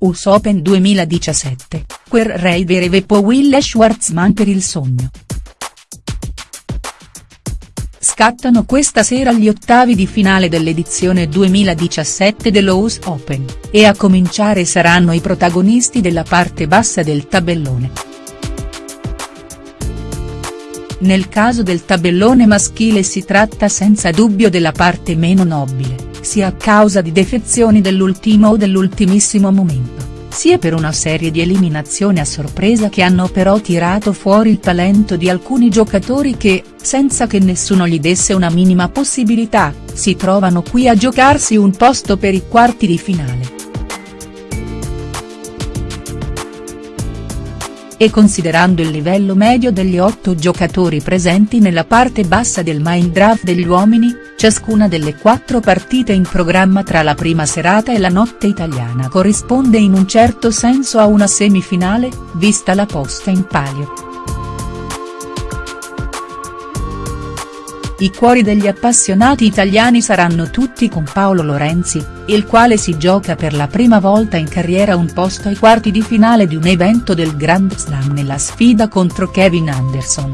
US Open 2017, quel Reiver e poi Will Schwartzman per il sogno. Scattano questa sera gli ottavi di finale dell'edizione 2017 dello US Open, e a cominciare saranno i protagonisti della parte bassa del tabellone. Nel caso del tabellone maschile si tratta senza dubbio della parte meno nobile, sia a causa di defezioni dell'ultimo o dell'ultimissimo momento, sia per una serie di eliminazioni a sorpresa che hanno però tirato fuori il talento di alcuni giocatori che, senza che nessuno gli desse una minima possibilità, si trovano qui a giocarsi un posto per i quarti di finale. E considerando il livello medio degli otto giocatori presenti nella parte bassa del main draft degli uomini, ciascuna delle quattro partite in programma tra la prima serata e la notte italiana corrisponde in un certo senso a una semifinale, vista la posta in palio. I cuori degli appassionati italiani saranno tutti con Paolo Lorenzi, il quale si gioca per la prima volta in carriera un posto ai quarti di finale di un evento del Grand Slam nella sfida contro Kevin Anderson.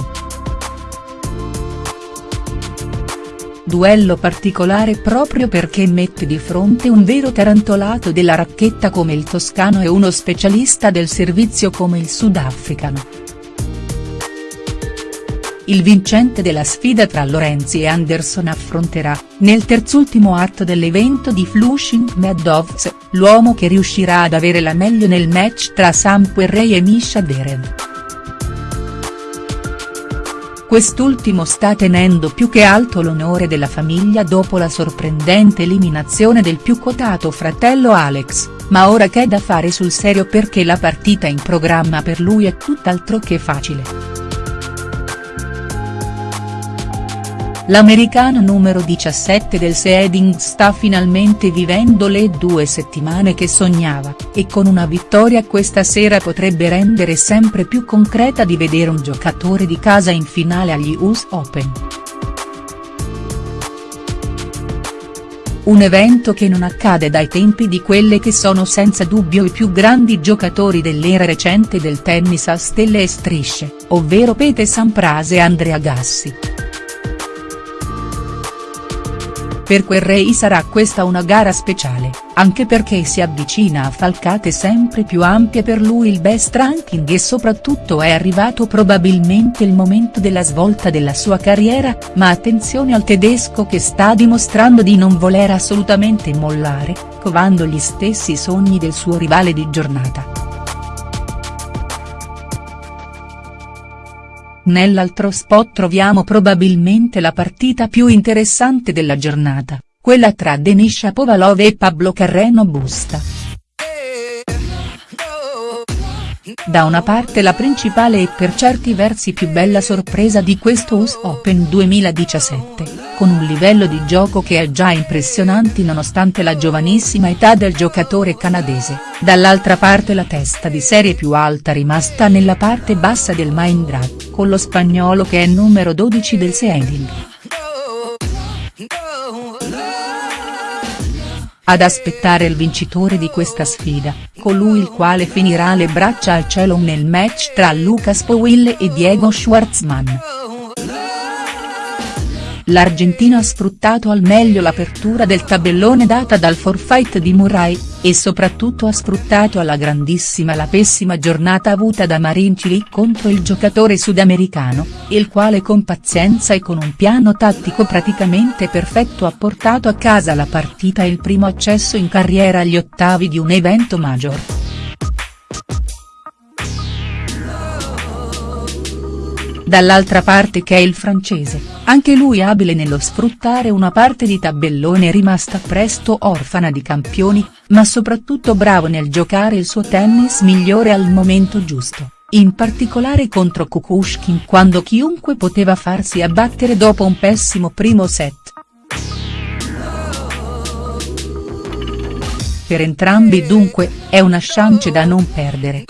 Duello particolare proprio perché mette di fronte un vero tarantolato della racchetta come il toscano e uno specialista del servizio come il sudafricano. Il vincente della sfida tra Lorenzi e Anderson affronterà, nel terzultimo atto dell'evento di Flushing Meadows, l'uomo che riuscirà ad avere la meglio nel match tra Sam Querrey e Misha Derev. Quest'ultimo sta tenendo più che alto l'onore della famiglia dopo la sorprendente eliminazione del più quotato fratello Alex, ma ora c'è da fare sul serio perché la partita in programma per lui è tutt'altro che facile. L'americano numero 17 del seeding sta finalmente vivendo le due settimane che sognava, e con una vittoria questa sera potrebbe rendere sempre più concreta di vedere un giocatore di casa in finale agli US Open. Un evento che non accade dai tempi di quelle che sono senza dubbio i più grandi giocatori dell'era recente del tennis a stelle e strisce, ovvero Pete Sampras e Andrea Gassi. Per Querrey sarà questa una gara speciale, anche perché si avvicina a falcate sempre più ampie per lui il best ranking e soprattutto è arrivato probabilmente il momento della svolta della sua carriera, ma attenzione al tedesco che sta dimostrando di non voler assolutamente mollare, covando gli stessi sogni del suo rivale di giornata. Nell'altro spot troviamo probabilmente la partita più interessante della giornata, quella tra Denis Shapovalov e Pablo Carreno Busta. Da una parte la principale e per certi versi più bella sorpresa di questo US Open 2017, con un livello di gioco che è già impressionante nonostante la giovanissima età del giocatore canadese, dall'altra parte la testa di serie più alta rimasta nella parte bassa del main draft, con lo spagnolo che è numero 12 del seeding. Ad aspettare il vincitore di questa sfida, colui il quale finirà le braccia al cielo nel match tra Lucas Powell e Diego Schwartzman. L'argentino ha sfruttato al meglio l'apertura del tabellone data dal forfait di Murray, e soprattutto ha sfruttato alla grandissima la pessima giornata avuta da Marin Cilic contro il giocatore sudamericano, il quale con pazienza e con un piano tattico praticamente perfetto ha portato a casa la partita e il primo accesso in carriera agli ottavi di un evento major. Dall'altra parte che è il francese, anche lui abile nello sfruttare una parte di tabellone rimasta presto orfana di campioni, ma soprattutto bravo nel giocare il suo tennis migliore al momento giusto, in particolare contro Kukushkin quando chiunque poteva farsi abbattere dopo un pessimo primo set. Per entrambi dunque, è una chance da non perdere.